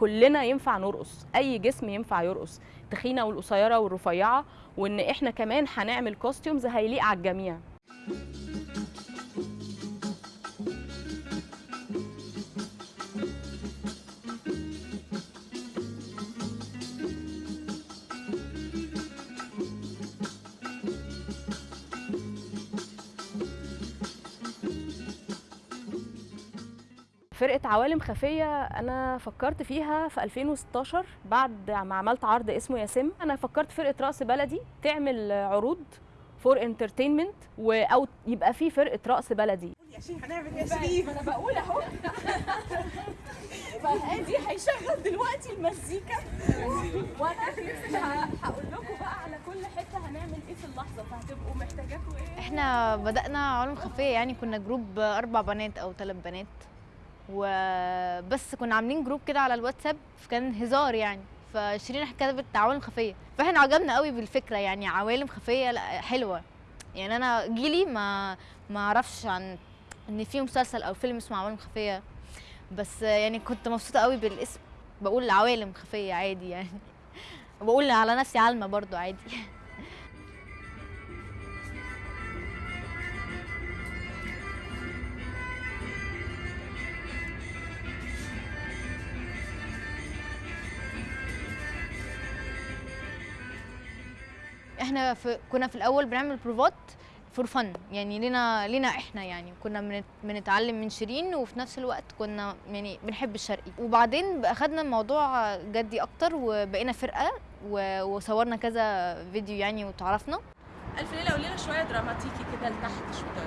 كلنا ينفع نرقص. أي جسم ينفع يرقص تخينة والقصيرة والرفيعة وإن إحنا كمان هنعمل كوستيومز هيليق على الجميع. فرقة عوالم خفية أنا فكرت فيها في 2016 بعد ما عملت عرض اسمه ياسم. أنا فكرت فرقة رقص بلدي تعمل عروض for entertainment أو يبقى في فرقة رقص بلدي. يا شيخ هنعمل يا شريف. أنا بقول أهو. فهادي هيشغل دلوقتي المزيكا. وأنا هقول لكم بقى على كل حتة هنعمل إيه في اللحظة. فهتبقوا محتاجاكوا إيه؟ إحنا بدأنا عوالم خفية يعني كنا جروب أربع بنات أو ثلاث بنات. وبس كنا عاملين جروب كده على الواتساب كان هزار يعني. فشيرين كتبت عوالم خفية. فإحنا عجبنا قوي بالفكرة يعني عوالم خفية لا حلوة. يعني أنا جيلي ما ما أعرفش عن إن في مسلسل أو فيلم اسمه عوالم خفية. بس يعني كنت مبسوطة قوي بالاسم. بقول عوالم خفية عادي يعني. بقول على نفسي عالمة برضو عادي. إحنا في كنا في الأول بنعمل بروفات for fun يعني لينا لينا إحنا يعني. كنا بنت- بنتعلم من شيرين وفي نفس الوقت كنا يعني بنحب الشرقي. وبعدين أخدنا الموضوع جدي أكتر وبقينا فرقة وصورنا كذا فيديو يعني وتعرفنا. ألف ليلة وليله شوية دراماتيكي كده لتحت شوية.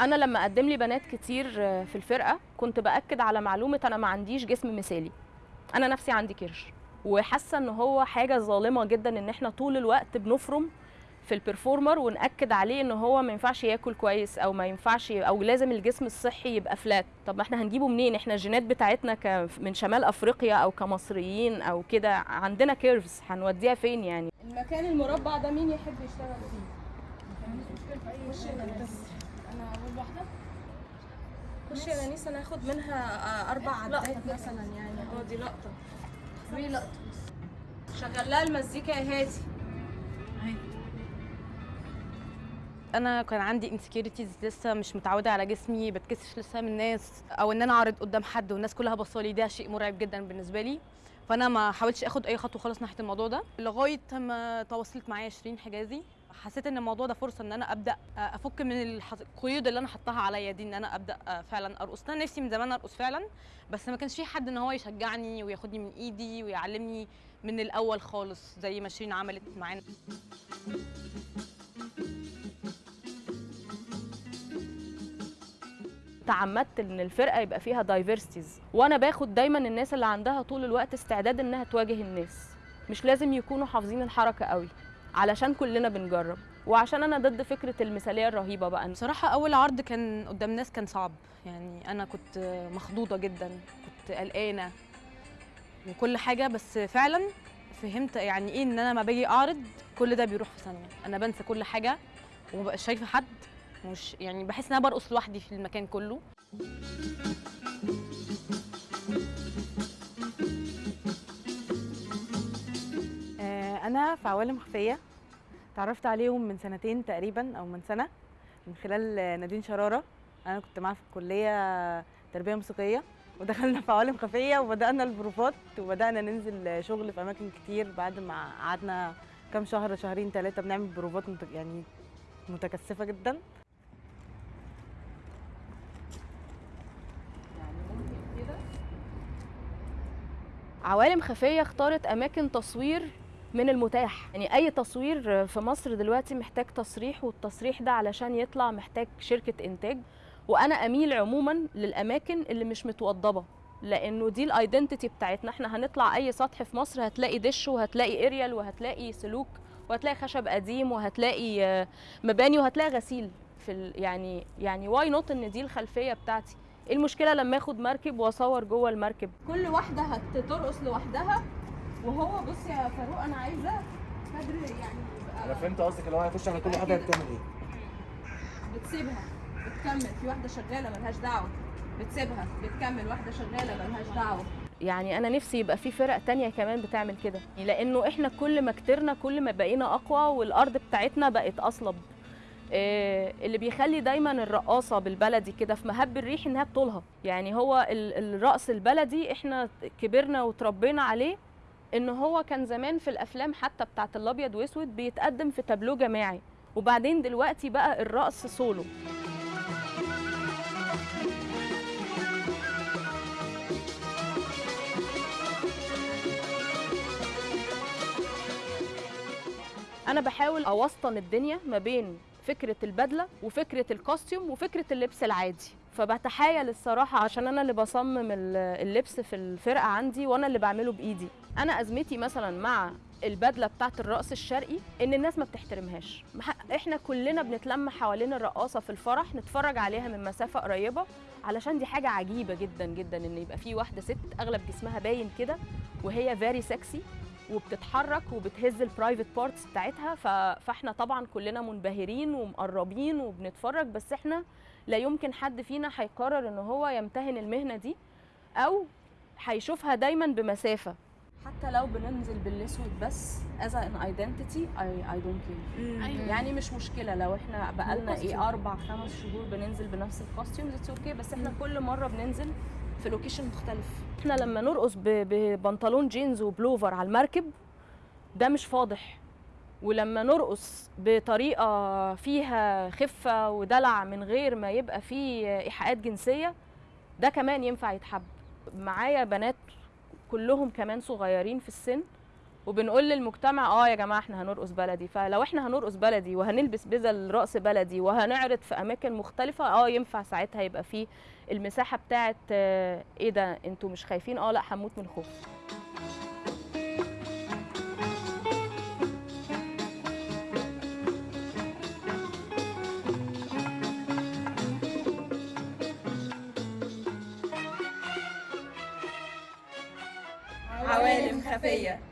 أنا لما قدم لي بنات كتير في الفرقة كنت بأكد على معلومة أنا ما عنديش جسم مثالي. أنا نفسي عندي كرش. وحاسة إن هو حاجة ظالمة جدا إن إحنا طول الوقت بنفرم في ال performer ونأكد عليه إن هو ما ينفعش ياكل كويس أو ما ينفعش أو لازم الجسم الصحي يبقى flat طب ما إحنا هنجيبه منين؟ إحنا الجينات بتاعتنا ك من شمال أفريقيا أو كمصريين أو كده. عندنا curves هنوديها فين يعني؟ المكان المربع ده مين يحب يشتغل فيه؟ خش يا نانيس أنا أول واحدة. خش يا نانيس أنا هاخد منها أربع عدات مثلا يعني. آه دي لقطة. دي لقطة. شغل لها المزيكا يا هادي. أنا كان عندي انسكيورتيز لسه مش متعودة على جسمي بتكسف لسه من الناس أو إن أنا أعرض قدام حد والناس كلها بصالي ده شيء مرعب جدا بالنسبة لي. فأنا ما حاولتش آخد أي خطوة خالص ناحية الموضوع ده. لغاية ما تواصلت معايا شيرين حجازي حسيت إن الموضوع ده فرصة إن أنا أبدأ أفك من القيود اللي أنا حطاها عليا دي إن أنا أبدأ فعلا أرقص. أنا نفسي من زمان أرقص فعلا بس ما كانش في حد إن هو يشجعني وياخدني من إيدي ويعلمني من الأول خالص زي ما شيرين عملت معانا. تعمدت إن الفرقة يبقى فيها دايفرسيتيز وأنا باخد دايما الناس اللي عندها طول الوقت استعداد إنها تواجه الناس. مش لازم يكونوا حافظين الحركة قوي. علشان كلنا بنجرب. وعشان أنا ضد فكرة المثالية الرهيبة بقى. بصراحة أول عرض كان قدام ناس كان صعب. يعني أنا كنت مخضوضة جدا كنت قلقانة وكل حاجة بس فعلا فهمت يعني إيه إن أنا لما باجي أعرض كل ده بيروح في ثانية. أنا بنسى كل حاجة ومبقاش شايفة حد مش يعني بحس إن أنا برقص لوحدي في المكان كله. في عوالم خفية تعرفت عليهم من سنتين تقريبا أو من سنة من خلال نادين شرارة. أنا كنت معاها في الكلية تربية موسيقية ودخلنا في عوالم خفية وبدأنا البروفات وبدأنا ننزل شغل في أماكن كتير بعد ما قعدنا كام شهر شهرين ثلاثة بنعمل بروفات يعني متكثفة جدا. عوالم خفية اختارت أماكن تصوير من المتاح. يعني أي تصوير في مصر دلوقتي محتاج تصريح والتصريح ده علشان يطلع محتاج شركة إنتاج. وأنا أميل عموما للأماكن اللي مش متوضبة لأنه دي ال identity بتاعتنا. إحنا هنطلع أي سطح في مصر هتلاقي دش وهتلاقي إريال وهتلاقي سلوك وهتلاقي خشب قديم وهتلاقي مباني وهتلاقي غسيل في يعني يعني why not إن دي الخلفية بتاعتي؟ إيه المشكلة لما آخد مركب وأصور جوه المركب؟ كل واحدة هترقص لوحدها وهو بص يا فاروق أنا عايزة كادر يعني أنا فهمت قصدك اللي هو هيخش على كل واحدة بتعمل إيه؟ بتسيبها بتكمل. في واحدة شغالة ملهاش دعوة. بتسيبها بتكمل. واحدة شغالة ملهاش دعوة. يعني أنا نفسي يبقى في فرق تانية كمان بتعمل كده. لأنه إحنا كل ما كترنا كل ما بقينا أقوى والأرض بتاعتنا بقت أصلب. إيه اللي بيخلي دايما الرقاصة بالبلدي كده في مهب الريح إنها بطولها يعني هو ال- الرقص البلدي إحنا كبرنا وتربينا عليه إن هو كان زمان في الأفلام حتى بتاعت الأبيض وأسود بيتقدم في تابلو جماعي. وبعدين دلوقتي بقى الرقص سولو. أنا بحاول أوسطن الدنيا ما بين فكرة البدلة وفكرة الكوستيوم وفكرة اللبس العادي. فبتحايل الصراحة عشان أنا اللي بصمم ال- اللبس في الفرقة عندي وأنا اللي بعمله بإيدي أنا أزمتي مثلا مع البدلة بتاعت الرقص الشرقي إن الناس ما بتحترمهاش إحنا كلنا بنتلم حوالين الرقاصة في الفرح نتفرج عليها من مسافة قريبة علشان دي حاجة عجيبة جدا جدا إن يبقى في واحدة ست أغلب جسمها باين كده وهي very sexy وبتتحرك وبتهز ال private parts بتاعتها. فإحنا طبعا كلنا منبهرين ومقربين وبنتفرج بس إحنا لا يمكن حد فينا هيقرر إن هو يمتهن المهنة دي أو هيشوفها دايما بمسافة. حتى لو بننزل بالأسود بس as an identity I I don't care. يعني مش مشكلة. لو إحنا بقالنا إيه أربع خمس شهور بننزل بنفس ال costumes it's okay بس إحنا كل مرة بننزل في location مختلف. إحنا لما نرقص ب- ببنطلون جينز وبلوفر على المركب ده مش فاضح. ولما نرقص بطريقة فيها خفة ودلع من غير ما يبقى فيه إيحاءات جنسية ده كمان ينفع يتحب. معايا بنات كلهم كمان صغيرين في السن وبنقول للمجتمع آه يا جماعة إحنا هنرقص بلدي. فلو إحنا هنرقص بلدي وهنلبس بدل رقص بلدي وهنعرض في أماكن مختلفة آه ينفع ساعتها يبقى فيه المساحة بتاعت آه، إيه ده؟ أنتوا مش خايفين؟ آه لا هموت من الخوف. عوالم خفية.